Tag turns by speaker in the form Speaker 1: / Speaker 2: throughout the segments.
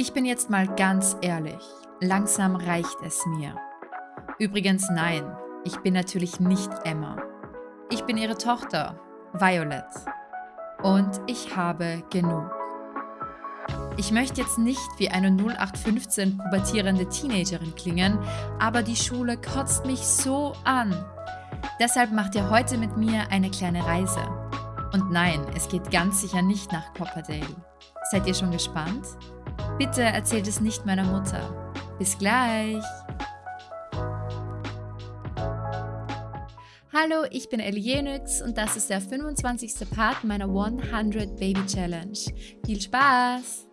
Speaker 1: Ich bin jetzt mal ganz ehrlich. Langsam reicht es mir. Übrigens nein, ich bin natürlich nicht Emma. Ich bin ihre Tochter, Violet. Und ich habe genug. Ich möchte jetzt nicht wie eine 0815 pubertierende Teenagerin klingen, aber die Schule kotzt mich so an. Deshalb macht ihr heute mit mir eine kleine Reise. Und nein, es geht ganz sicher nicht nach Copperdale. Seid ihr schon gespannt? Bitte erzählt es nicht meiner Mutter. Bis gleich! Hallo, ich bin Elienix und das ist der 25. Part meiner 100 Baby Challenge. Viel Spaß!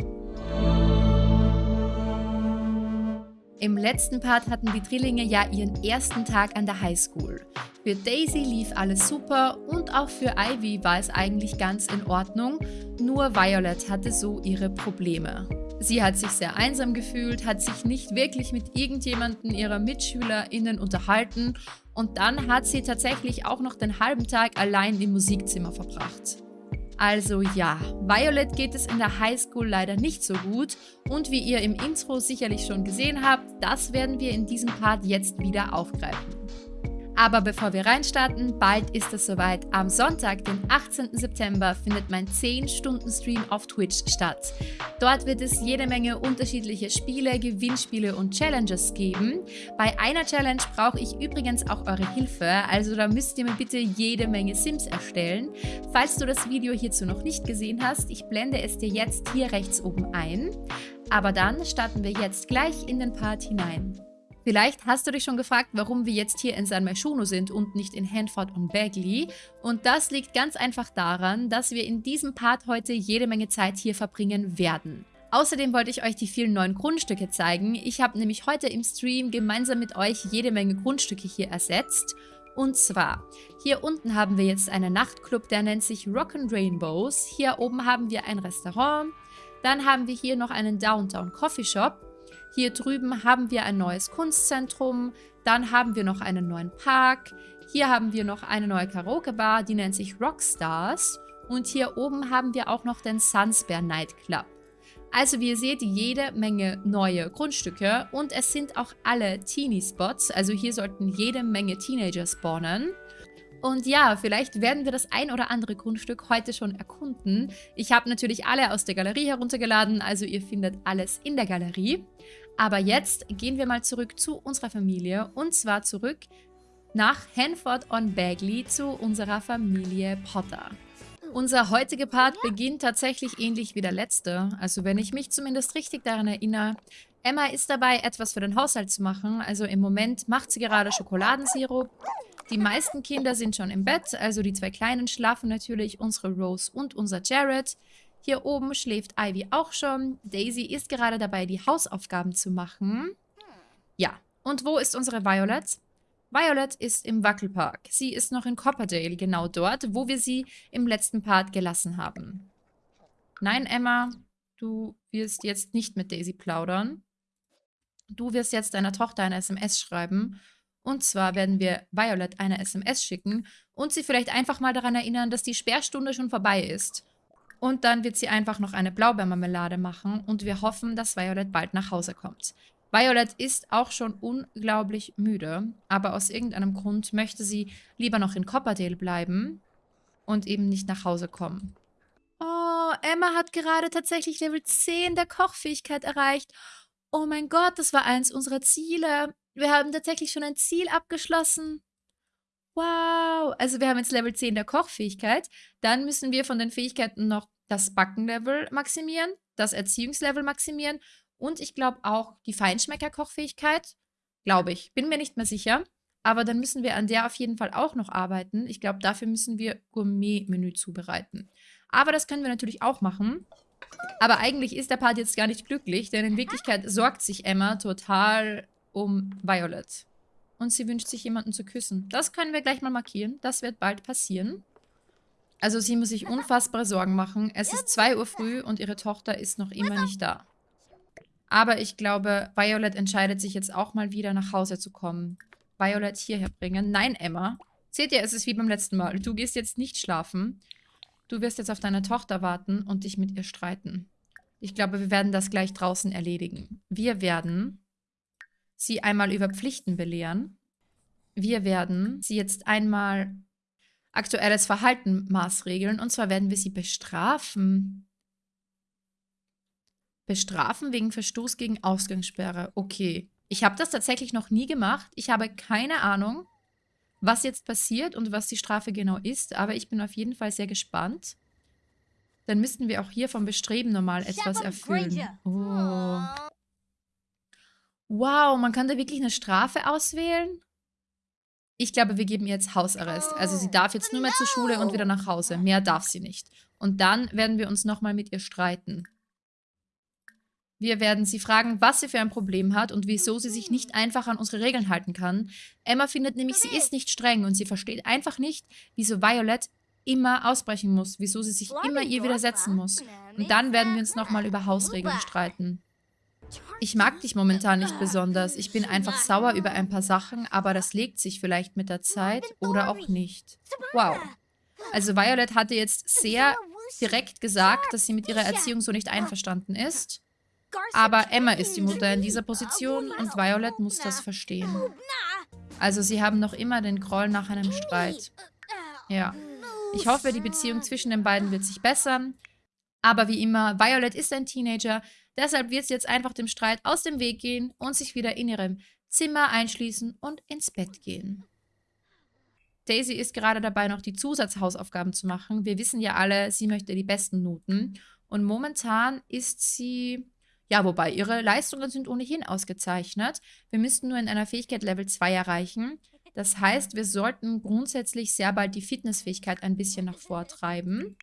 Speaker 1: Im letzten Part hatten die Drillinge ja ihren ersten Tag an der Highschool. Für Daisy lief alles super und auch für Ivy war es eigentlich ganz in Ordnung, nur Violet hatte so ihre Probleme. Sie hat sich sehr einsam gefühlt, hat sich nicht wirklich mit irgendjemanden ihrer MitschülerInnen unterhalten und dann hat sie tatsächlich auch noch den halben Tag allein im Musikzimmer verbracht. Also ja, Violet geht es in der Highschool leider nicht so gut und wie ihr im Intro sicherlich schon gesehen habt, das werden wir in diesem Part jetzt wieder aufgreifen. Aber bevor wir reinstarten, bald ist es soweit. Am Sonntag, den 18. September, findet mein 10-Stunden-Stream auf Twitch statt. Dort wird es jede Menge unterschiedliche Spiele, Gewinnspiele und Challenges geben. Bei einer Challenge brauche ich übrigens auch eure Hilfe, also da müsst ihr mir bitte jede Menge Sims erstellen. Falls du das Video hierzu noch nicht gesehen hast, ich blende es dir jetzt hier rechts oben ein. Aber dann starten wir jetzt gleich in den Part hinein. Vielleicht hast du dich schon gefragt, warum wir jetzt hier in San Myshuno sind und nicht in Hanford und Bagley. Und das liegt ganz einfach daran, dass wir in diesem Part heute jede Menge Zeit hier verbringen werden. Außerdem wollte ich euch die vielen neuen Grundstücke zeigen. Ich habe nämlich heute im Stream gemeinsam mit euch jede Menge Grundstücke hier ersetzt. Und zwar, hier unten haben wir jetzt einen Nachtclub, der nennt sich Rock and Rainbows. Hier oben haben wir ein Restaurant. Dann haben wir hier noch einen Downtown Coffee Shop. Hier drüben haben wir ein neues Kunstzentrum. Dann haben wir noch einen neuen Park. Hier haben wir noch eine neue Karaoke-Bar, die nennt sich Rockstars. Und hier oben haben wir auch noch den Sunsbear Nightclub. Also wie ihr seht, jede Menge neue Grundstücke und es sind auch alle Teenie-Spots. Also hier sollten jede Menge Teenager spawnen. Und ja, vielleicht werden wir das ein oder andere Grundstück heute schon erkunden. Ich habe natürlich alle aus der Galerie heruntergeladen, also ihr findet alles in der Galerie. Aber jetzt gehen wir mal zurück zu unserer Familie und zwar zurück nach Hanford on Bagley zu unserer Familie Potter. Unser heutiger Part beginnt tatsächlich ähnlich wie der letzte. Also wenn ich mich zumindest richtig daran erinnere, Emma ist dabei, etwas für den Haushalt zu machen. Also im Moment macht sie gerade Schokoladensirup. Die meisten Kinder sind schon im Bett, also die zwei Kleinen schlafen natürlich, unsere Rose und unser Jared. Hier oben schläft Ivy auch schon. Daisy ist gerade dabei, die Hausaufgaben zu machen. Ja, und wo ist unsere Violet? Violet ist im Wackelpark. Sie ist noch in Copperdale, genau dort, wo wir sie im letzten Part gelassen haben. Nein, Emma, du wirst jetzt nicht mit Daisy plaudern. Du wirst jetzt deiner Tochter eine SMS schreiben. Und zwar werden wir Violet eine SMS schicken und sie vielleicht einfach mal daran erinnern, dass die Sperrstunde schon vorbei ist. Und dann wird sie einfach noch eine Blaubeermarmelade machen und wir hoffen, dass Violet bald nach Hause kommt. Violet ist auch schon unglaublich müde, aber aus irgendeinem Grund möchte sie lieber noch in Copperdale bleiben und eben nicht nach Hause kommen. Oh, Emma hat gerade tatsächlich Level 10 der Kochfähigkeit erreicht. Oh mein Gott, das war eins unserer Ziele. Wir haben tatsächlich schon ein Ziel abgeschlossen. Wow, also wir haben jetzt Level 10 der Kochfähigkeit. Dann müssen wir von den Fähigkeiten noch das Backenlevel maximieren, das Erziehungslevel maximieren und ich glaube auch die Feinschmecker-Kochfähigkeit. Glaube ich. Bin mir nicht mehr sicher. Aber dann müssen wir an der auf jeden Fall auch noch arbeiten. Ich glaube, dafür müssen wir Gourmet-Menü zubereiten. Aber das können wir natürlich auch machen. Aber eigentlich ist der Part jetzt gar nicht glücklich, denn in Wirklichkeit sorgt sich Emma total um Violet. Und sie wünscht sich, jemanden zu küssen. Das können wir gleich mal markieren. Das wird bald passieren. Also sie muss sich unfassbare Sorgen machen. Es ist 2 Uhr früh und ihre Tochter ist noch immer nicht da. Aber ich glaube, Violet entscheidet sich jetzt auch mal wieder nach Hause zu kommen. Violet hierher bringen. Nein, Emma. Seht ihr, es ist wie beim letzten Mal. Du gehst jetzt nicht schlafen. Du wirst jetzt auf deine Tochter warten und dich mit ihr streiten. Ich glaube, wir werden das gleich draußen erledigen. Wir werden sie einmal über Pflichten belehren. Wir werden sie jetzt einmal aktuelles Verhalten maßregeln. Und zwar werden wir sie bestrafen. Bestrafen wegen Verstoß gegen Ausgangssperre. Okay. Ich habe das tatsächlich noch nie gemacht. Ich habe keine Ahnung, was jetzt passiert und was die Strafe genau ist. Aber ich bin auf jeden Fall sehr gespannt. Dann müssten wir auch hier vom Bestreben nochmal etwas erfüllen. Oh. Wow, man kann da wirklich eine Strafe auswählen? Ich glaube, wir geben ihr jetzt Hausarrest. Also sie darf jetzt nur mehr zur Schule und wieder nach Hause. Mehr darf sie nicht. Und dann werden wir uns nochmal mit ihr streiten. Wir werden sie fragen, was sie für ein Problem hat und wieso sie sich nicht einfach an unsere Regeln halten kann. Emma findet nämlich, sie ist nicht streng und sie versteht einfach nicht, wieso Violet immer ausbrechen muss, wieso sie sich immer ihr widersetzen muss. Und dann werden wir uns nochmal über Hausregeln streiten. Ich mag dich momentan nicht besonders. Ich bin einfach sauer über ein paar Sachen, aber das legt sich vielleicht mit der Zeit oder auch nicht. Wow. Also Violet hatte jetzt sehr direkt gesagt, dass sie mit ihrer Erziehung so nicht einverstanden ist. Aber Emma ist die Mutter in dieser Position und Violet muss das verstehen. Also sie haben noch immer den Groll nach einem Streit. Ja. Ich hoffe, die Beziehung zwischen den beiden wird sich bessern. Aber wie immer, Violet ist ein Teenager, deshalb wird sie jetzt einfach dem Streit aus dem Weg gehen und sich wieder in ihrem Zimmer einschließen und ins Bett gehen. Daisy ist gerade dabei, noch die Zusatzhausaufgaben zu machen. Wir wissen ja alle, sie möchte die besten Noten. Und momentan ist sie, ja, wobei ihre Leistungen sind ohnehin ausgezeichnet. Wir müssten nur in einer Fähigkeit Level 2 erreichen. Das heißt, wir sollten grundsätzlich sehr bald die Fitnessfähigkeit ein bisschen nach vortreiben.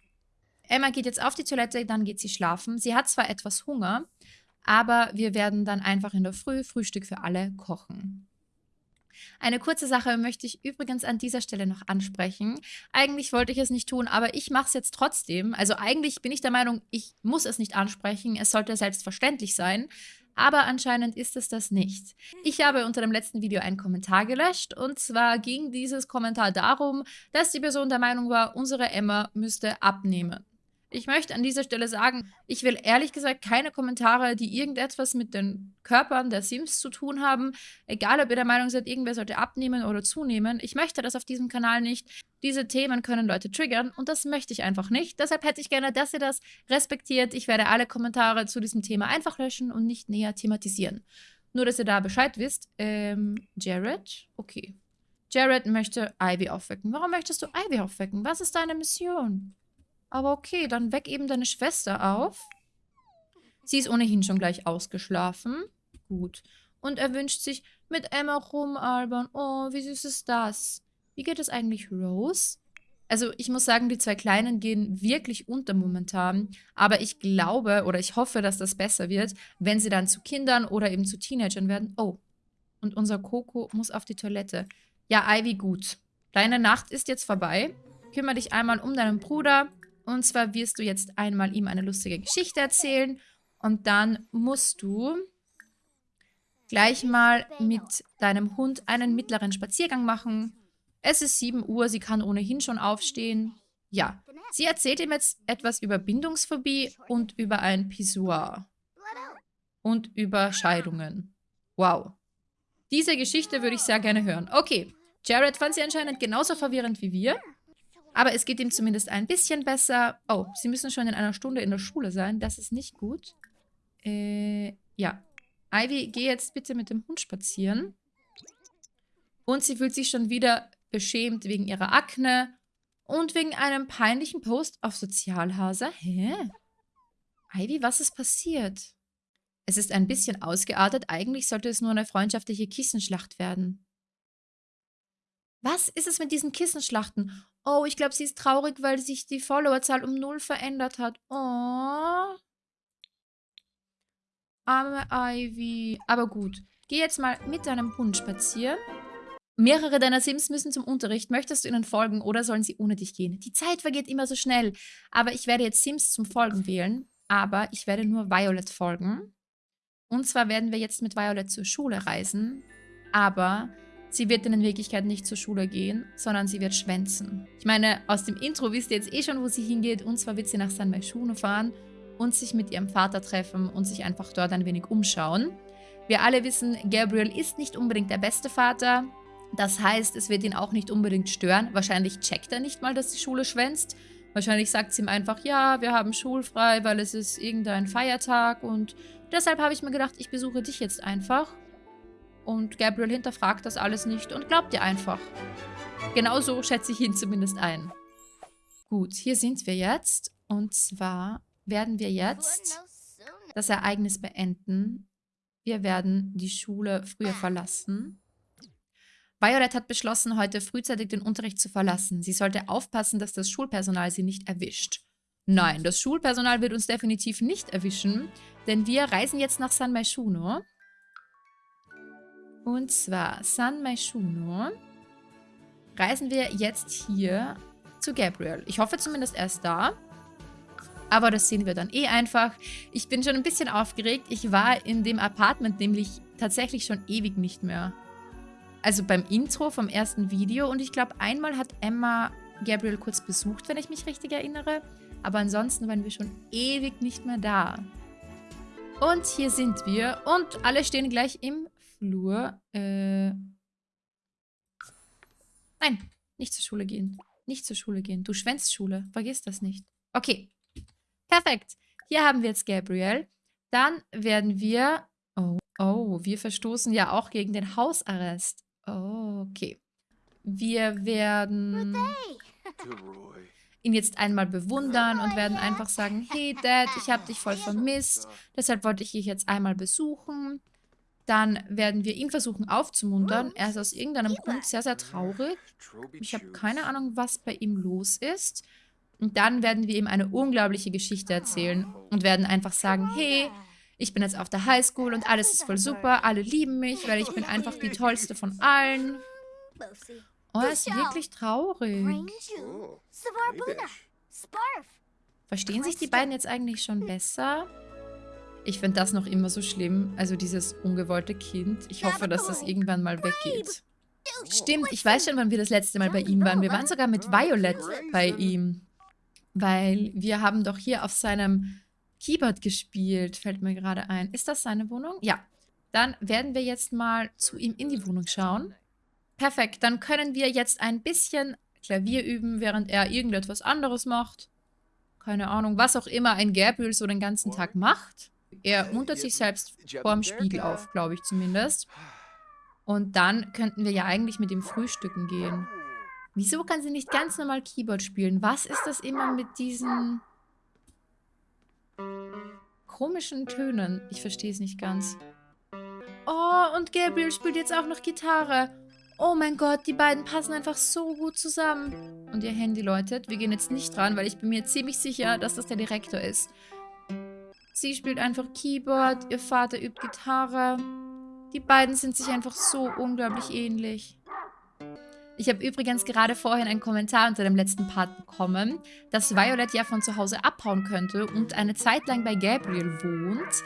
Speaker 1: Emma geht jetzt auf die Toilette, dann geht sie schlafen. Sie hat zwar etwas Hunger, aber wir werden dann einfach in der Früh Frühstück für alle kochen. Eine kurze Sache möchte ich übrigens an dieser Stelle noch ansprechen. Eigentlich wollte ich es nicht tun, aber ich mache es jetzt trotzdem. Also eigentlich bin ich der Meinung, ich muss es nicht ansprechen. Es sollte selbstverständlich sein aber anscheinend ist es das nicht. Ich habe unter dem letzten Video einen Kommentar gelöscht und zwar ging dieses Kommentar darum, dass die Person der Meinung war, unsere Emma müsste abnehmen. Ich möchte an dieser Stelle sagen, ich will ehrlich gesagt keine Kommentare, die irgendetwas mit den Körpern der Sims zu tun haben. Egal, ob ihr der Meinung seid, irgendwer sollte abnehmen oder zunehmen. Ich möchte das auf diesem Kanal nicht. Diese Themen können Leute triggern und das möchte ich einfach nicht. Deshalb hätte ich gerne, dass ihr das respektiert. Ich werde alle Kommentare zu diesem Thema einfach löschen und nicht näher thematisieren. Nur, dass ihr da Bescheid wisst. Ähm, Jared? Okay. Jared möchte Ivy aufwecken. Warum möchtest du Ivy aufwecken? Was ist deine Mission? Aber okay, dann weck eben deine Schwester auf. Sie ist ohnehin schon gleich ausgeschlafen. Gut. Und er wünscht sich mit Emma rumalbern. Oh, wie süß ist das? Wie geht es eigentlich Rose? Also ich muss sagen, die zwei Kleinen gehen wirklich unter momentan. Aber ich glaube oder ich hoffe, dass das besser wird, wenn sie dann zu Kindern oder eben zu Teenagern werden. Oh, und unser Coco muss auf die Toilette. Ja, Ivy, gut. Deine Nacht ist jetzt vorbei. Kümmere dich einmal um deinen Bruder. Und zwar wirst du jetzt einmal ihm eine lustige Geschichte erzählen und dann musst du gleich mal mit deinem Hund einen mittleren Spaziergang machen. Es ist 7 Uhr, sie kann ohnehin schon aufstehen. Ja, sie erzählt ihm jetzt etwas über Bindungsphobie und über ein Pissoir. Und über Scheidungen. Wow. Diese Geschichte würde ich sehr gerne hören. Okay, Jared fand sie anscheinend genauso verwirrend wie wir. Aber es geht ihm zumindest ein bisschen besser. Oh, sie müssen schon in einer Stunde in der Schule sein. Das ist nicht gut. Äh, ja. Ivy, geh jetzt bitte mit dem Hund spazieren. Und sie fühlt sich schon wieder beschämt wegen ihrer Akne und wegen einem peinlichen Post auf Sozialhase. Hä? Ivy, was ist passiert? Es ist ein bisschen ausgeartet. Eigentlich sollte es nur eine freundschaftliche Kissenschlacht werden. Was ist es mit diesen Kissenschlachten? Oh, ich glaube, sie ist traurig, weil sich die Followerzahl um null verändert hat. Oh. Arme Ivy. Aber gut. Geh jetzt mal mit deinem Hund spazieren. Mehrere deiner Sims müssen zum Unterricht. Möchtest du ihnen folgen oder sollen sie ohne dich gehen? Die Zeit vergeht immer so schnell. Aber ich werde jetzt Sims zum Folgen wählen. Aber ich werde nur Violet folgen. Und zwar werden wir jetzt mit Violet zur Schule reisen. Aber Sie wird in Wirklichkeit nicht zur Schule gehen, sondern sie wird schwänzen. Ich meine, aus dem Intro wisst ihr jetzt eh schon, wo sie hingeht. Und zwar wird sie nach San Maishuno fahren. und sich mit ihrem Vater treffen und sich einfach dort ein wenig umschauen. Wir alle wissen, Gabriel ist nicht unbedingt der beste Vater. Das heißt, es wird ihn auch nicht unbedingt stören. Wahrscheinlich checkt er nicht mal, dass die Schule schwänzt. Wahrscheinlich sagt sie ihm einfach, ja, wir haben schulfrei, weil es ist irgendein Feiertag und deshalb habe ich mir gedacht, ich besuche dich jetzt einfach. Und Gabriel hinterfragt das alles nicht und glaubt dir einfach. Genauso schätze ich ihn zumindest ein. Gut, hier sind wir jetzt. Und zwar werden wir jetzt das Ereignis beenden. Wir werden die Schule früher verlassen. Violet hat beschlossen, heute frühzeitig den Unterricht zu verlassen. Sie sollte aufpassen, dass das Schulpersonal sie nicht erwischt. Nein, das Schulpersonal wird uns definitiv nicht erwischen, denn wir reisen jetzt nach San Maishuno. Und zwar San Maishuno reisen wir jetzt hier zu Gabriel. Ich hoffe zumindest erst da. Aber das sehen wir dann eh einfach. Ich bin schon ein bisschen aufgeregt. Ich war in dem Apartment nämlich tatsächlich schon ewig nicht mehr. Also beim Intro vom ersten Video. Und ich glaube, einmal hat Emma Gabriel kurz besucht, wenn ich mich richtig erinnere. Aber ansonsten waren wir schon ewig nicht mehr da. Und hier sind wir. Und alle stehen gleich im Flur. Äh Nein, nicht zur Schule gehen. Nicht zur Schule gehen. Du schwänzt Schule. Vergiss das nicht. Okay. Perfekt. Hier haben wir jetzt Gabriel. Dann werden wir... Oh, oh, wir verstoßen ja auch gegen den Hausarrest. Oh, okay. Wir werden ihn jetzt einmal bewundern und werden einfach sagen, hey Dad, ich habe dich voll vermisst, deshalb wollte ich dich jetzt einmal besuchen. Dann werden wir ihn versuchen aufzumuntern. Er ist aus irgendeinem Grund sehr, sehr traurig. Ich habe keine Ahnung, was bei ihm los ist. Und dann werden wir ihm eine unglaubliche Geschichte erzählen und werden einfach sagen, hey, ich bin jetzt auf der Highschool und alles ist voll super, alle lieben mich, weil ich bin einfach die tollste von allen. Oh, er ist wirklich traurig. Verstehen sich die beiden jetzt eigentlich schon besser? Ich finde das noch immer so schlimm. Also dieses ungewollte Kind. Ich hoffe, dass das irgendwann mal weggeht. Stimmt, ich weiß schon, wann wir das letzte Mal bei ihm waren. Wir waren sogar mit Violet bei ihm. Weil wir haben doch hier auf seinem Keyboard gespielt, fällt mir gerade ein. Ist das seine Wohnung? Ja. Dann werden wir jetzt mal zu ihm in die Wohnung schauen. Perfekt, dann können wir jetzt ein bisschen Klavier üben, während er irgendetwas anderes macht. Keine Ahnung, was auch immer ein Gabriel so den ganzen Tag macht. Er muntert sich selbst vorm Spiegel auf, glaube ich zumindest. Und dann könnten wir ja eigentlich mit ihm frühstücken gehen. Wieso kann sie nicht ganz normal Keyboard spielen? Was ist das immer mit diesen komischen Tönen? Ich verstehe es nicht ganz. Oh, und Gabriel spielt jetzt auch noch Gitarre. Oh mein Gott, die beiden passen einfach so gut zusammen. Und ihr Handy läutet. Wir gehen jetzt nicht dran, weil ich bin mir ziemlich sicher, dass das der Direktor ist. Sie spielt einfach Keyboard, ihr Vater übt Gitarre. Die beiden sind sich einfach so unglaublich ähnlich. Ich habe übrigens gerade vorhin einen Kommentar unter dem letzten Part bekommen, dass Violet ja von zu Hause abhauen könnte und eine Zeit lang bei Gabriel wohnt.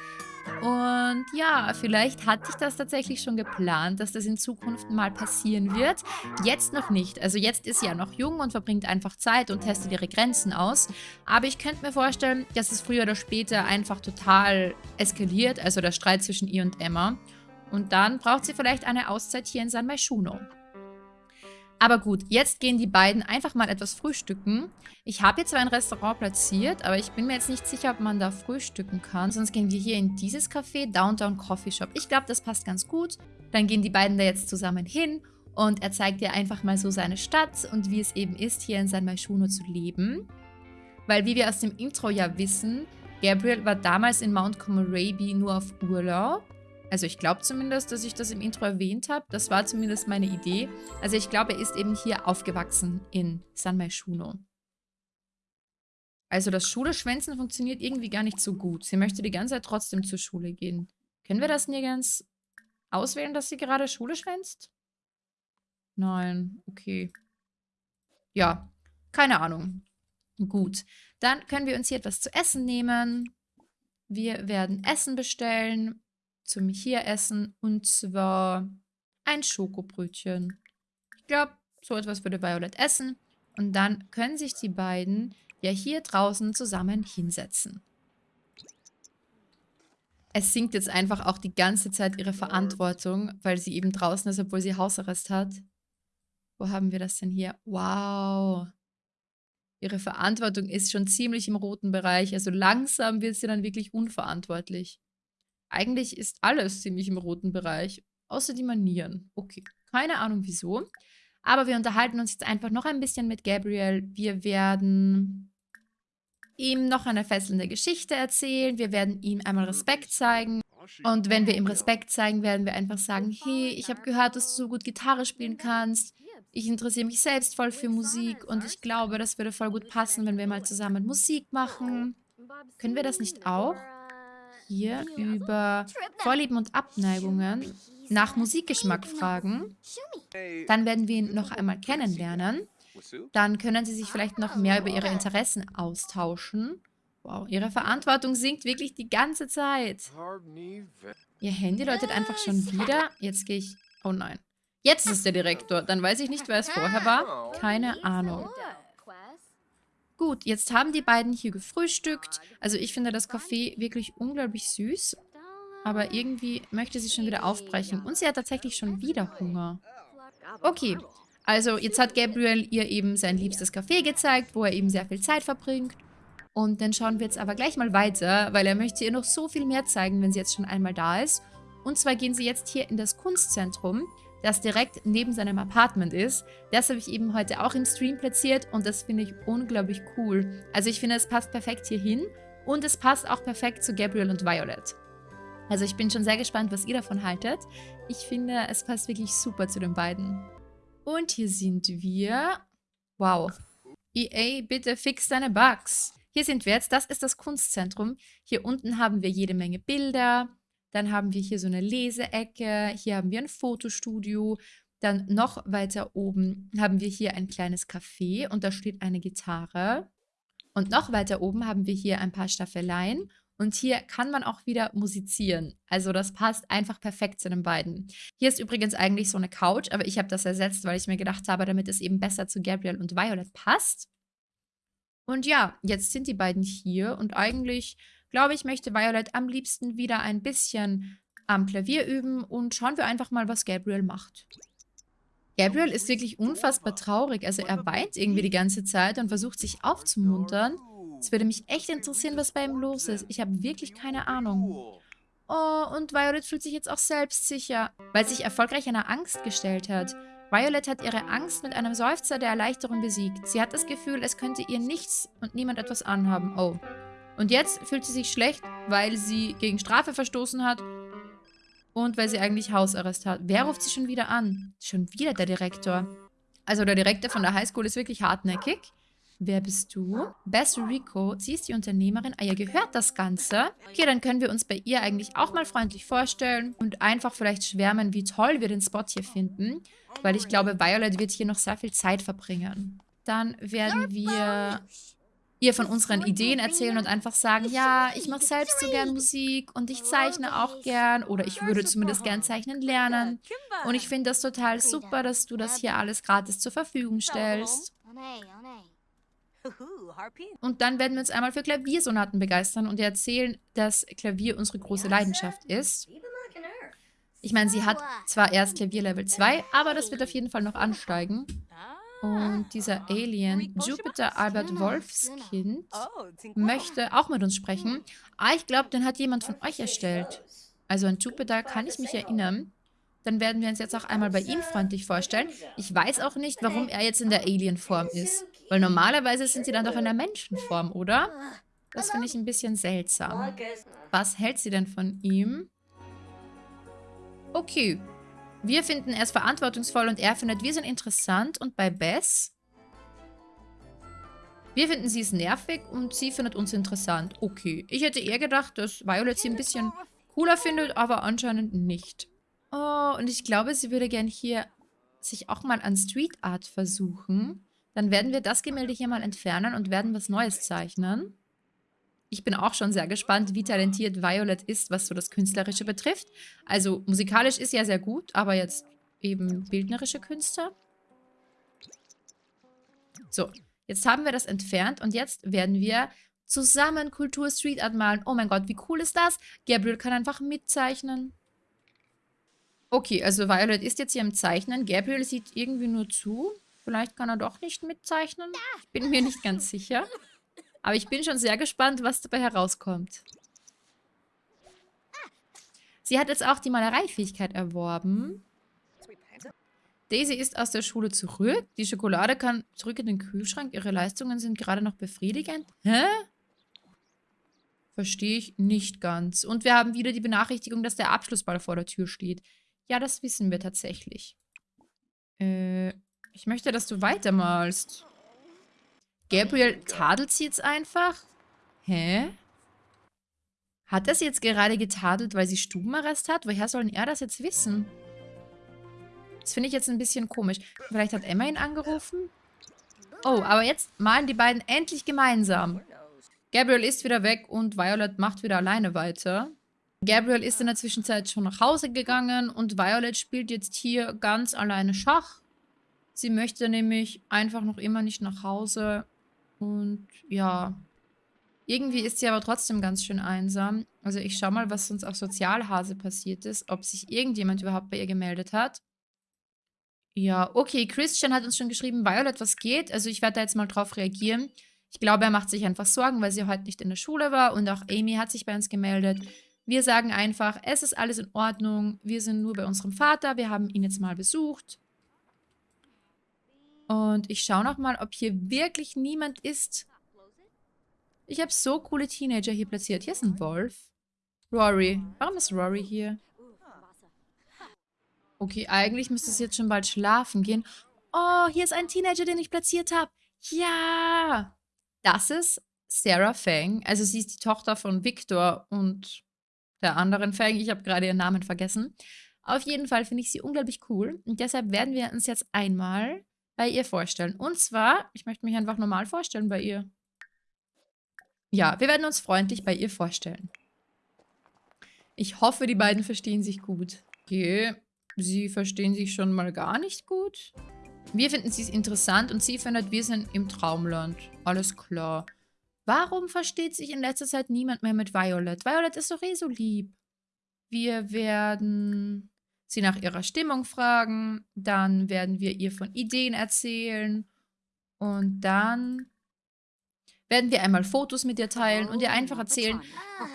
Speaker 1: Und ja, vielleicht hatte ich das tatsächlich schon geplant, dass das in Zukunft mal passieren wird. Jetzt noch nicht. Also jetzt ist sie ja noch jung und verbringt einfach Zeit und testet ihre Grenzen aus. Aber ich könnte mir vorstellen, dass es früher oder später einfach total eskaliert, also der Streit zwischen ihr und Emma. Und dann braucht sie vielleicht eine Auszeit hier in San Maishuno. Aber gut, jetzt gehen die beiden einfach mal etwas frühstücken. Ich habe jetzt zwar ein Restaurant platziert, aber ich bin mir jetzt nicht sicher, ob man da frühstücken kann. Sonst gehen wir hier in dieses Café, Downtown Coffee Shop. Ich glaube, das passt ganz gut. Dann gehen die beiden da jetzt zusammen hin und er zeigt dir einfach mal so seine Stadt und wie es eben ist, hier in San Maishuno zu leben. Weil wie wir aus dem Intro ja wissen, Gabriel war damals in Mount Komorebi nur auf Urlaub also ich glaube zumindest, dass ich das im Intro erwähnt habe. Das war zumindest meine Idee. Also ich glaube, er ist eben hier aufgewachsen in San Maishuno. Also das Schule-Schwänzen funktioniert irgendwie gar nicht so gut. Sie möchte die ganze Zeit trotzdem zur Schule gehen. Können wir das nirgends auswählen, dass sie gerade Schule schwänzt? Nein, okay. Ja, keine Ahnung. Gut, dann können wir uns hier etwas zu essen nehmen. Wir werden Essen bestellen zum hier essen und zwar ein Schokobrötchen. Ich glaube, so etwas würde Violet essen und dann können sich die beiden ja hier draußen zusammen hinsetzen. Es singt jetzt einfach auch die ganze Zeit ihre Verantwortung, weil sie eben draußen ist, obwohl sie Hausarrest hat. Wo haben wir das denn hier? Wow. Ihre Verantwortung ist schon ziemlich im roten Bereich. Also langsam wird sie dann wirklich unverantwortlich. Eigentlich ist alles ziemlich im roten Bereich, außer die Manieren. Okay, keine Ahnung wieso. Aber wir unterhalten uns jetzt einfach noch ein bisschen mit Gabriel. Wir werden ihm noch eine fesselnde Geschichte erzählen. Wir werden ihm einmal Respekt zeigen. Und wenn wir ihm Respekt zeigen, werden wir einfach sagen, hey, ich habe gehört, dass du so gut Gitarre spielen kannst. Ich interessiere mich selbst voll für Musik und ich glaube, das würde voll gut passen, wenn wir mal zusammen Musik machen. Können wir das nicht auch? Hier über Vorlieben und Abneigungen nach Musikgeschmack fragen. Dann werden wir ihn noch einmal kennenlernen. Dann können sie sich vielleicht noch mehr über ihre Interessen austauschen. Wow, ihre Verantwortung sinkt wirklich die ganze Zeit. Ihr Handy läutet einfach schon wieder. Jetzt gehe ich... Oh nein. Jetzt ist der Direktor. Dann weiß ich nicht, wer es vorher war. Keine Ahnung. Gut, jetzt haben die beiden hier gefrühstückt. Also ich finde das Kaffee wirklich unglaublich süß. Aber irgendwie möchte sie schon wieder aufbrechen. Und sie hat tatsächlich schon wieder Hunger. Okay, also jetzt hat Gabriel ihr eben sein liebstes Café gezeigt, wo er eben sehr viel Zeit verbringt. Und dann schauen wir jetzt aber gleich mal weiter, weil er möchte ihr noch so viel mehr zeigen, wenn sie jetzt schon einmal da ist. Und zwar gehen sie jetzt hier in das Kunstzentrum, das direkt neben seinem Apartment ist. Das habe ich eben heute auch im Stream platziert und das finde ich unglaublich cool. Also ich finde, es passt perfekt hier hin und es passt auch perfekt zu Gabriel und Violet. Also ich bin schon sehr gespannt, was ihr davon haltet. Ich finde, es passt wirklich super zu den beiden. Und hier sind wir. Wow. EA, bitte fix deine Bugs. Hier sind wir jetzt. Das ist das Kunstzentrum. Hier unten haben wir jede Menge Bilder. Dann haben wir hier so eine Leseecke. Hier haben wir ein Fotostudio. Dann noch weiter oben haben wir hier ein kleines Café und da steht eine Gitarre. Und noch weiter oben haben wir hier ein paar Staffeleien und hier kann man auch wieder musizieren. Also das passt einfach perfekt zu den beiden. Hier ist übrigens eigentlich so eine Couch, aber ich habe das ersetzt, weil ich mir gedacht habe, damit es eben besser zu Gabriel und Violet passt. Und ja, jetzt sind die beiden hier und eigentlich, glaube ich, möchte Violet am liebsten wieder ein bisschen am Klavier üben und schauen wir einfach mal, was Gabriel macht. Gabriel ist wirklich unfassbar traurig, also er weint irgendwie die ganze Zeit und versucht sich aufzumuntern. Es würde mich echt interessieren, was bei ihm los ist. Ich habe wirklich keine Ahnung. Oh, und Violet fühlt sich jetzt auch selbstsicher, weil sich erfolgreich einer Angst gestellt hat. Violet hat ihre Angst mit einem Seufzer der Erleichterung besiegt. Sie hat das Gefühl, es könnte ihr nichts und niemand etwas anhaben. Oh. Und jetzt fühlt sie sich schlecht, weil sie gegen Strafe verstoßen hat und weil sie eigentlich Hausarrest hat. Wer ruft sie schon wieder an? Schon wieder der Direktor. Also der Direktor von der Highschool ist wirklich hartnäckig. Wer bist du? Bess Rico, sie ist die Unternehmerin. Ah, ihr gehört das Ganze. Okay, dann können wir uns bei ihr eigentlich auch mal freundlich vorstellen und einfach vielleicht schwärmen, wie toll wir den Spot hier finden. Weil ich glaube, Violet wird hier noch sehr viel Zeit verbringen. Dann werden wir ihr von unseren Ideen erzählen und einfach sagen, ja, ich mache selbst so gern Musik und ich zeichne auch gern oder ich würde zumindest gern zeichnen lernen. Und ich finde das total super, dass du das hier alles gratis zur Verfügung stellst. Und dann werden wir uns einmal für Klaviersonaten begeistern und erzählen, dass Klavier unsere große Leidenschaft ist. Ich meine, sie hat zwar erst Klavier Level 2, aber das wird auf jeden Fall noch ansteigen. Und dieser Alien, Jupiter Albert Wolfskind, möchte auch mit uns sprechen. Ah, ich glaube, den hat jemand von euch erstellt. Also an Jupiter kann ich mich erinnern. Dann werden wir uns jetzt auch einmal bei ihm freundlich vorstellen. Ich weiß auch nicht, warum er jetzt in der Alien-Form ist. Weil normalerweise sind sie dann doch in der Menschenform, oder? Das finde ich ein bisschen seltsam. Was hält sie denn von ihm? Okay. Wir finden ist verantwortungsvoll und er findet, wir sind interessant. Und bei Bess? Wir finden sie ist nervig und sie findet uns interessant. Okay. Ich hätte eher gedacht, dass Violet sie ein bisschen cooler findet, aber anscheinend nicht. Oh, und ich glaube, sie würde gern hier sich auch mal an Street Art versuchen. Dann werden wir das Gemälde hier mal entfernen und werden was Neues zeichnen. Ich bin auch schon sehr gespannt, wie talentiert Violet ist, was so das Künstlerische betrifft. Also musikalisch ist ja sehr gut, aber jetzt eben bildnerische Künste. So, jetzt haben wir das entfernt und jetzt werden wir Zusammen Kultur Street Art malen. Oh mein Gott, wie cool ist das? Gabriel kann einfach mitzeichnen. Okay, also Violet ist jetzt hier im Zeichnen. Gabriel sieht irgendwie nur zu. Vielleicht kann er doch nicht mitzeichnen. Ich bin mir nicht ganz sicher. Aber ich bin schon sehr gespannt, was dabei herauskommt. Sie hat jetzt auch die Malereifähigkeit erworben. Daisy ist aus der Schule zurück. Die Schokolade kann zurück in den Kühlschrank. Ihre Leistungen sind gerade noch befriedigend. Hä? Verstehe ich nicht ganz. Und wir haben wieder die Benachrichtigung, dass der Abschlussball vor der Tür steht. Ja, das wissen wir tatsächlich. Äh, ich möchte, dass du weitermalst. Gabriel tadelt sie jetzt einfach? Hä? Hat er sie jetzt gerade getadelt, weil sie Stubenarrest hat? Woher soll er das jetzt wissen? Das finde ich jetzt ein bisschen komisch. Vielleicht hat Emma ihn angerufen? Oh, aber jetzt malen die beiden endlich gemeinsam. Gabriel ist wieder weg und Violet macht wieder alleine weiter. Gabriel ist in der Zwischenzeit schon nach Hause gegangen und Violet spielt jetzt hier ganz alleine Schach. Sie möchte nämlich einfach noch immer nicht nach Hause und ja, irgendwie ist sie aber trotzdem ganz schön einsam. Also ich schau mal, was sonst auf Sozialhase passiert ist, ob sich irgendjemand überhaupt bei ihr gemeldet hat. Ja, okay, Christian hat uns schon geschrieben, Violet, was geht? Also ich werde da jetzt mal drauf reagieren. Ich glaube, er macht sich einfach Sorgen, weil sie heute nicht in der Schule war und auch Amy hat sich bei uns gemeldet. Wir sagen einfach, es ist alles in Ordnung, wir sind nur bei unserem Vater, wir haben ihn jetzt mal besucht. Und ich schaue nochmal, ob hier wirklich niemand ist. Ich habe so coole Teenager hier platziert. Hier ist ein Wolf. Rory. Warum ist Rory hier? Okay, eigentlich müsste es jetzt schon bald schlafen gehen. Oh, hier ist ein Teenager, den ich platziert habe. Ja! Das ist Sarah Fang. Also sie ist die Tochter von Victor und der anderen Fang. Ich habe gerade ihren Namen vergessen. Auf jeden Fall finde ich sie unglaublich cool. Und deshalb werden wir uns jetzt einmal bei ihr vorstellen. Und zwar, ich möchte mich einfach normal vorstellen bei ihr. Ja, wir werden uns freundlich bei ihr vorstellen. Ich hoffe, die beiden verstehen sich gut. Okay, sie verstehen sich schon mal gar nicht gut. Wir finden sie interessant und sie findet, wir sind im Traumland. Alles klar. Warum versteht sich in letzter Zeit niemand mehr mit Violet? Violet ist doch eh so lieb. Wir werden sie nach ihrer Stimmung fragen. Dann werden wir ihr von Ideen erzählen. Und dann werden wir einmal Fotos mit ihr teilen und ihr einfach erzählen,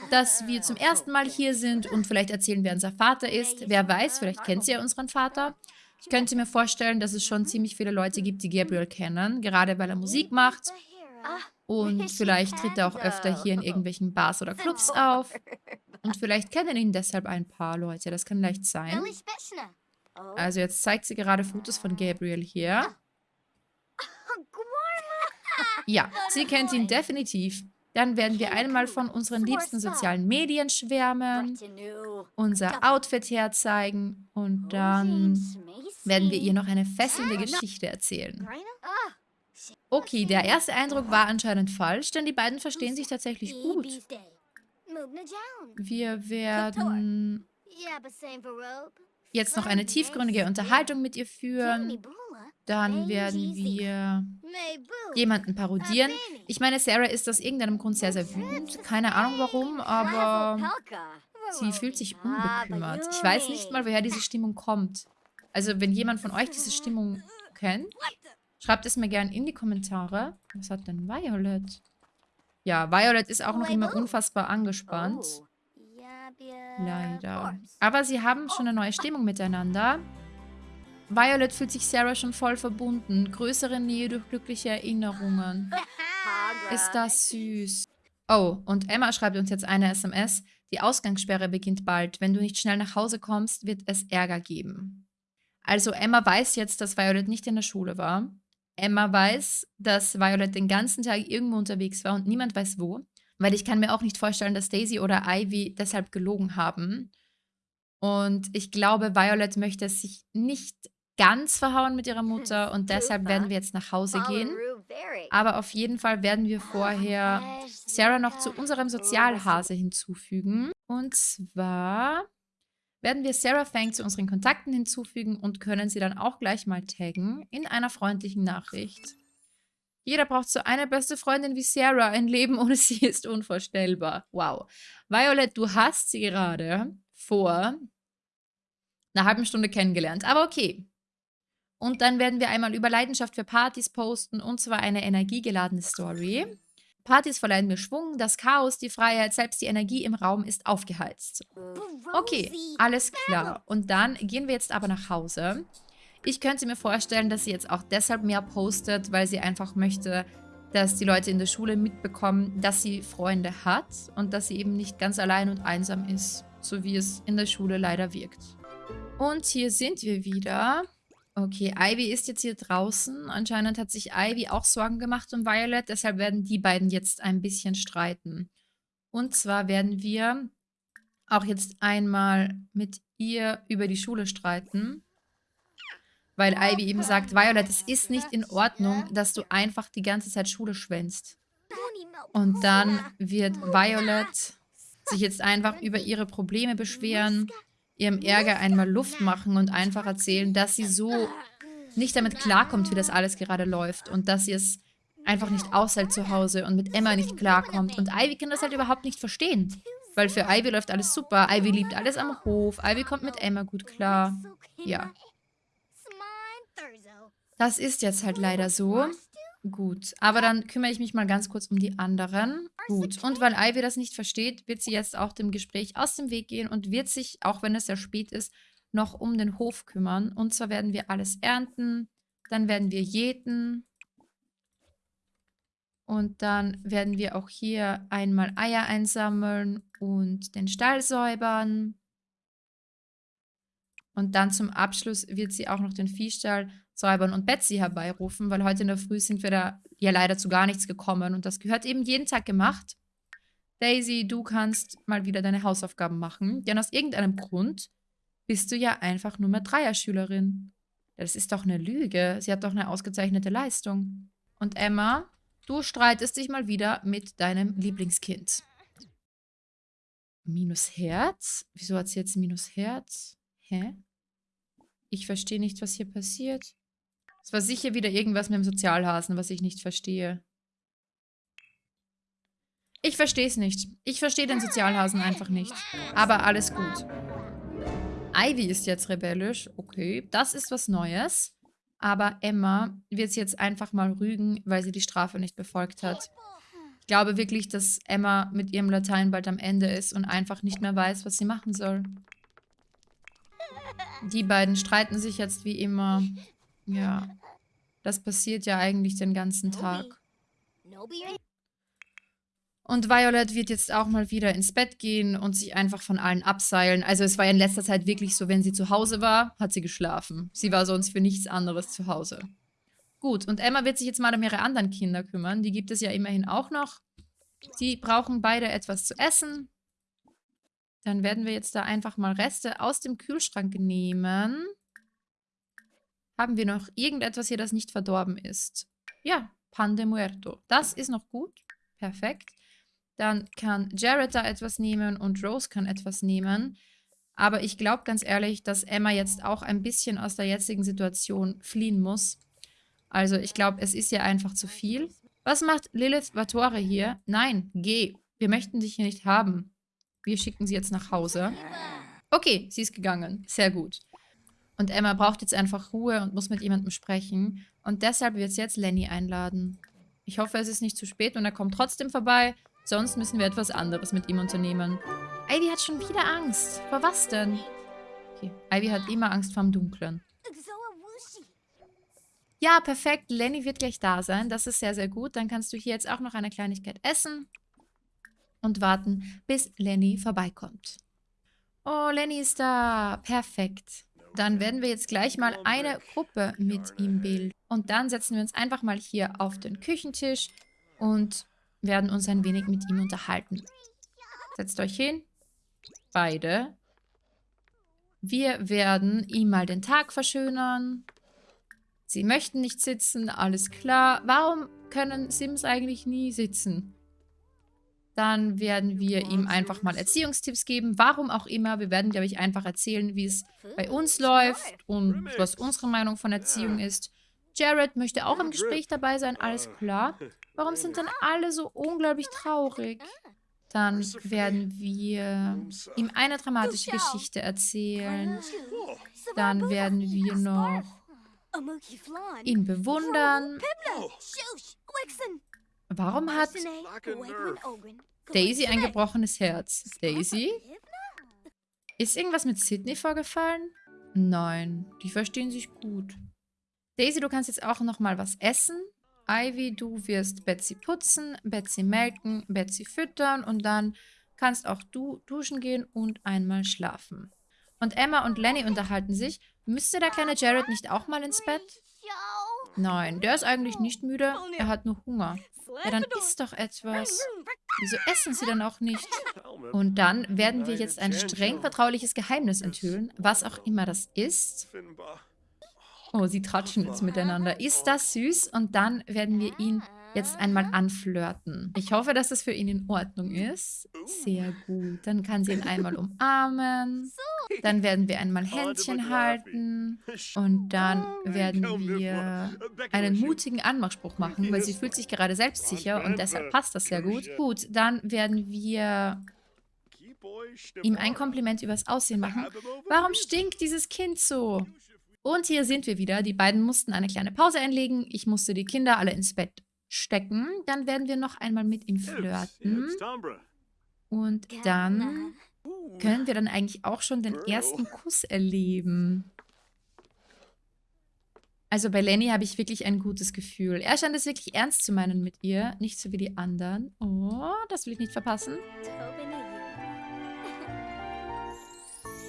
Speaker 1: dass wir zum ersten Mal hier sind und vielleicht erzählen, wer unser Vater ist. Wer weiß, vielleicht kennt sie ja unseren Vater. Ich könnte mir vorstellen, dass es schon ziemlich viele Leute gibt, die Gabriel kennen, gerade weil er Musik macht. Und vielleicht tritt er auch öfter hier in irgendwelchen Bars oder Clubs auf. Und vielleicht kennen ihn deshalb ein paar Leute. Das kann leicht sein. Also jetzt zeigt sie gerade Fotos von Gabriel hier. Ja, sie kennt ihn definitiv. Dann werden wir einmal von unseren liebsten sozialen Medien schwärmen, unser Outfit herzeigen und dann werden wir ihr noch eine fesselnde Geschichte erzählen. Okay, der erste Eindruck war anscheinend falsch, denn die beiden verstehen sich tatsächlich gut. Wir werden jetzt noch eine tiefgründige Unterhaltung mit ihr führen. Dann werden wir jemanden parodieren. Ich meine, Sarah ist aus irgendeinem Grund sehr, sehr wütend. Keine Ahnung warum, aber sie fühlt sich unbekümmert. Ich weiß nicht mal, woher diese Stimmung kommt. Also, wenn jemand von euch diese Stimmung kennt, schreibt es mir gerne in die Kommentare. Was hat denn Violet? Ja, Violet ist auch noch immer unfassbar angespannt. Leider. Aber sie haben schon eine neue Stimmung miteinander. Violet fühlt sich Sarah schon voll verbunden. Größere Nähe durch glückliche Erinnerungen. Ist das süß. Oh, und Emma schreibt uns jetzt eine SMS. Die Ausgangssperre beginnt bald. Wenn du nicht schnell nach Hause kommst, wird es Ärger geben. Also Emma weiß jetzt, dass Violet nicht in der Schule war. Emma weiß, dass Violet den ganzen Tag irgendwo unterwegs war und niemand weiß wo. Weil ich kann mir auch nicht vorstellen, dass Daisy oder Ivy deshalb gelogen haben. Und ich glaube, Violet möchte sich nicht ganz verhauen mit ihrer Mutter und deshalb werden wir jetzt nach Hause gehen. Aber auf jeden Fall werden wir vorher Sarah noch zu unserem Sozialhase hinzufügen. Und zwar werden wir Sarah Fang zu unseren Kontakten hinzufügen und können sie dann auch gleich mal taggen in einer freundlichen Nachricht. Jeder braucht so eine beste Freundin wie Sarah. Ein Leben ohne sie ist unvorstellbar. Wow. Violet, du hast sie gerade vor einer halben Stunde kennengelernt. Aber okay. Und dann werden wir einmal über Leidenschaft für Partys posten und zwar eine energiegeladene Story. Partys verleihen mir Schwung, das Chaos, die Freiheit, selbst die Energie im Raum ist aufgeheizt. Okay, alles klar. Und dann gehen wir jetzt aber nach Hause. Ich könnte mir vorstellen, dass sie jetzt auch deshalb mehr postet, weil sie einfach möchte, dass die Leute in der Schule mitbekommen, dass sie Freunde hat und dass sie eben nicht ganz allein und einsam ist, so wie es in der Schule leider wirkt. Und hier sind wir wieder. Okay, Ivy ist jetzt hier draußen. Anscheinend hat sich Ivy auch Sorgen gemacht um Violet. Deshalb werden die beiden jetzt ein bisschen streiten. Und zwar werden wir auch jetzt einmal mit ihr über die Schule streiten. Weil Ivy eben sagt, Violet, es ist nicht in Ordnung, dass du einfach die ganze Zeit Schule schwänzt. Und dann wird Violet sich jetzt einfach über ihre Probleme beschweren ihrem Ärger einmal Luft machen und einfach erzählen, dass sie so nicht damit klarkommt, wie das alles gerade läuft und dass sie es einfach nicht aushält zu Hause und mit Emma nicht klarkommt. Und Ivy kann das halt überhaupt nicht verstehen. Weil für Ivy läuft alles super. Ivy liebt alles am Hof. Ivy kommt mit Emma gut klar. Ja. Das ist jetzt halt leider so. Gut, aber dann kümmere ich mich mal ganz kurz um die anderen. Gut, und weil Ivy das nicht versteht, wird sie jetzt auch dem Gespräch aus dem Weg gehen und wird sich, auch wenn es sehr spät ist, noch um den Hof kümmern. Und zwar werden wir alles ernten, dann werden wir jäten und dann werden wir auch hier einmal Eier einsammeln und den Stall säubern. Und dann zum Abschluss wird sie auch noch den Viehstall säubern und Betsy herbeirufen, weil heute in der Früh sind wir da ja leider zu gar nichts gekommen und das gehört eben jeden Tag gemacht. Daisy, du kannst mal wieder deine Hausaufgaben machen, denn aus irgendeinem Grund bist du ja einfach nur mehr Dreierschülerin. Das ist doch eine Lüge. Sie hat doch eine ausgezeichnete Leistung. Und Emma, du streitest dich mal wieder mit deinem Lieblingskind. Minus Herz? Wieso hat sie jetzt Minus Herz? Hä? Ich verstehe nicht, was hier passiert. Es war sicher wieder irgendwas mit dem Sozialhasen, was ich nicht verstehe. Ich verstehe es nicht. Ich verstehe den Sozialhasen einfach nicht. Aber alles gut. Ivy ist jetzt rebellisch. Okay, das ist was Neues. Aber Emma wird sie jetzt einfach mal rügen, weil sie die Strafe nicht befolgt hat. Ich glaube wirklich, dass Emma mit ihrem Latein bald am Ende ist und einfach nicht mehr weiß, was sie machen soll. Die beiden streiten sich jetzt wie immer. Ja. Das passiert ja eigentlich den ganzen Tag. Und Violet wird jetzt auch mal wieder ins Bett gehen und sich einfach von allen abseilen. Also es war ja in letzter Zeit wirklich so, wenn sie zu Hause war, hat sie geschlafen. Sie war sonst für nichts anderes zu Hause. Gut, und Emma wird sich jetzt mal um ihre anderen Kinder kümmern. Die gibt es ja immerhin auch noch. Die brauchen beide etwas zu essen. Dann werden wir jetzt da einfach mal Reste aus dem Kühlschrank nehmen. Haben wir noch irgendetwas hier, das nicht verdorben ist? Ja, Pan de Muerto. Das ist noch gut. Perfekt. Dann kann Jared da etwas nehmen und Rose kann etwas nehmen. Aber ich glaube ganz ehrlich, dass Emma jetzt auch ein bisschen aus der jetzigen Situation fliehen muss. Also ich glaube, es ist ja einfach zu viel. Was macht Lilith Vatore hier? Nein, geh. Wir möchten dich hier nicht haben. Wir schicken sie jetzt nach Hause. Okay, sie ist gegangen. Sehr gut. Und Emma braucht jetzt einfach Ruhe und muss mit jemandem sprechen. Und deshalb wird sie jetzt Lenny einladen. Ich hoffe, es ist nicht zu spät und er kommt trotzdem vorbei. Sonst müssen wir etwas anderes mit ihm unternehmen. Ivy hat schon wieder Angst. Vor was denn? Okay, Ivy hat immer Angst vorm Dunklen. Ja, perfekt. Lenny wird gleich da sein. Das ist sehr, sehr gut. Dann kannst du hier jetzt auch noch eine Kleinigkeit essen und warten, bis Lenny vorbeikommt. Oh, Lenny ist da. Perfekt. Dann werden wir jetzt gleich mal eine Gruppe mit ihm bilden. Und dann setzen wir uns einfach mal hier auf den Küchentisch und werden uns ein wenig mit ihm unterhalten. Setzt euch hin. Beide. Wir werden ihm mal den Tag verschönern. Sie möchten nicht sitzen, alles klar. Warum können Sims eigentlich nie sitzen? Dann werden wir ihm einfach mal Erziehungstipps geben, warum auch immer. Wir werden, glaube ich, einfach erzählen, wie es bei uns läuft und was unsere Meinung von Erziehung ist. Jared möchte auch im Gespräch dabei sein, alles klar. Warum sind denn alle so unglaublich traurig? Dann werden wir ihm eine dramatische Geschichte erzählen. Dann werden wir noch ihn bewundern. Warum hat Daisy ein gebrochenes Herz? Daisy? Ist irgendwas mit Sydney vorgefallen? Nein, die verstehen sich gut. Daisy, du kannst jetzt auch noch mal was essen. Ivy, du wirst Betsy putzen, Betsy melken, Betsy füttern und dann kannst auch du duschen gehen und einmal schlafen. Und Emma und Lenny unterhalten sich. Müsste der kleine Jared nicht auch mal ins Bett? Nein, der ist eigentlich nicht müde. Er hat nur Hunger. Ja, dann isst doch etwas. Wieso essen sie dann auch nicht? Und dann werden wir jetzt ein streng vertrauliches Geheimnis enthüllen, was auch immer das ist. Oh, sie tratschen jetzt miteinander. Ist das süß? Und dann werden wir ihn jetzt einmal anflirten. Ich hoffe, dass das für ihn in Ordnung ist. Sehr gut. Dann kann sie ihn einmal umarmen. Dann werden wir einmal Händchen halten. Und dann werden wir einen mutigen Anmachspruch machen, weil sie fühlt sich gerade selbstsicher und deshalb passt das sehr gut. Gut, dann werden wir ihm ein Kompliment übers Aussehen machen. Warum stinkt dieses Kind so? Und hier sind wir wieder. Die beiden mussten eine kleine Pause einlegen. Ich musste die Kinder alle ins Bett stecken. Dann werden wir noch einmal mit ihm flirten. Und dann können wir dann eigentlich auch schon den ersten Kuss erleben. Also bei Lenny habe ich wirklich ein gutes Gefühl. Er scheint es wirklich ernst zu meinen mit ihr, nicht so wie die anderen. Oh, das will ich nicht verpassen.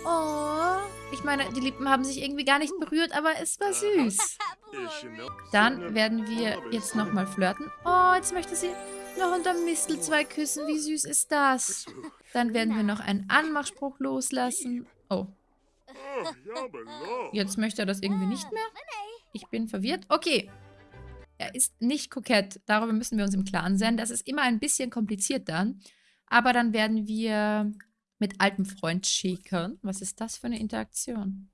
Speaker 1: Oh, ich meine, die Lippen haben sich irgendwie gar nicht berührt, aber es war süß. Dann werden wir jetzt nochmal flirten. Oh, jetzt möchte sie noch unter Mistelzweig küssen. Wie süß ist das? Dann werden wir noch einen Anmachspruch loslassen. Oh. Jetzt möchte er das irgendwie nicht mehr. Ich bin verwirrt. Okay. Er ist nicht kokett. Darüber müssen wir uns im Klaren sein. Das ist immer ein bisschen kompliziert dann. Aber dann werden wir mit altem Freund schäkern. Was ist das für eine Interaktion?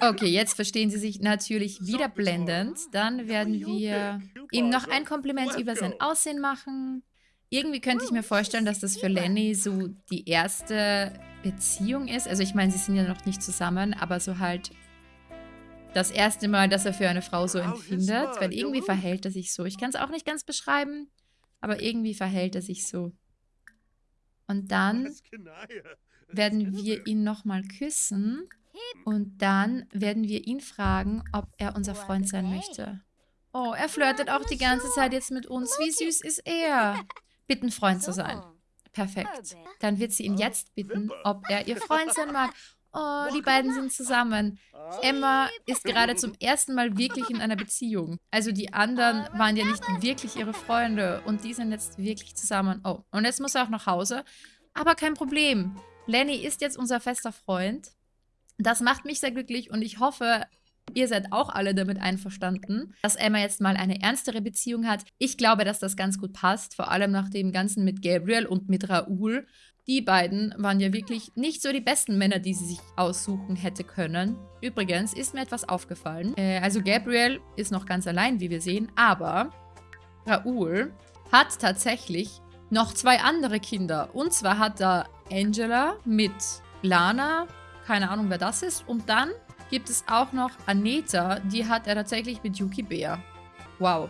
Speaker 1: Okay, jetzt verstehen sie sich natürlich wieder blendend. Dann werden wir ihm noch ein Kompliment über sein Aussehen machen. Irgendwie könnte ich mir vorstellen, dass das für Lenny so die erste Beziehung ist. Also ich meine, sie sind ja noch nicht zusammen, aber so halt das erste Mal, dass er für eine Frau so empfindet. Weil irgendwie verhält er sich so. Ich kann es auch nicht ganz beschreiben, aber irgendwie verhält er sich so. Und dann werden wir ihn nochmal küssen. Und dann werden wir ihn fragen, ob er unser Freund sein möchte. Oh, er flirtet auch die ganze Zeit jetzt mit uns. Wie süß ist er? Bitten, Freund zu sein. Perfekt. Dann wird sie ihn jetzt bitten, ob er ihr Freund sein mag. Oh, die beiden sind zusammen. Emma ist gerade zum ersten Mal wirklich in einer Beziehung. Also die anderen waren ja nicht wirklich ihre Freunde und die sind jetzt wirklich zusammen. Oh, und jetzt muss er auch nach Hause. Aber kein Problem. Lenny ist jetzt unser fester Freund. Das macht mich sehr glücklich und ich hoffe, ihr seid auch alle damit einverstanden, dass Emma jetzt mal eine ernstere Beziehung hat. Ich glaube, dass das ganz gut passt, vor allem nach dem Ganzen mit Gabriel und mit Raoul. Die beiden waren ja wirklich nicht so die besten Männer, die sie sich aussuchen hätte können. Übrigens ist mir etwas aufgefallen. Äh, also Gabriel ist noch ganz allein, wie wir sehen, aber Raoul hat tatsächlich noch zwei andere Kinder. Und zwar hat er Angela mit Lana, keine Ahnung wer das ist. Und dann gibt es auch noch Aneta, die hat er tatsächlich mit Yuki Bär. Wow.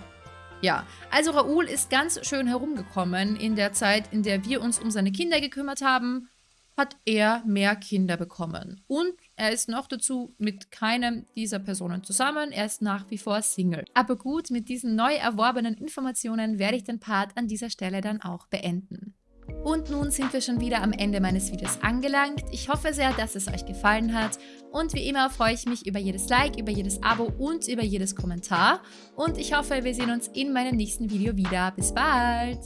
Speaker 1: Ja, also Raoul ist ganz schön herumgekommen in der Zeit, in der wir uns um seine Kinder gekümmert haben, hat er mehr Kinder bekommen. Und er ist noch dazu mit keinem dieser Personen zusammen. Er ist nach wie vor Single. Aber gut, mit diesen neu erworbenen Informationen werde ich den Part an dieser Stelle dann auch beenden. Und nun sind wir schon wieder am Ende meines Videos angelangt. Ich hoffe sehr, dass es euch gefallen hat. Und wie immer freue ich mich über jedes Like, über jedes Abo und über jedes Kommentar. Und ich hoffe, wir sehen uns in meinem nächsten Video wieder. Bis bald!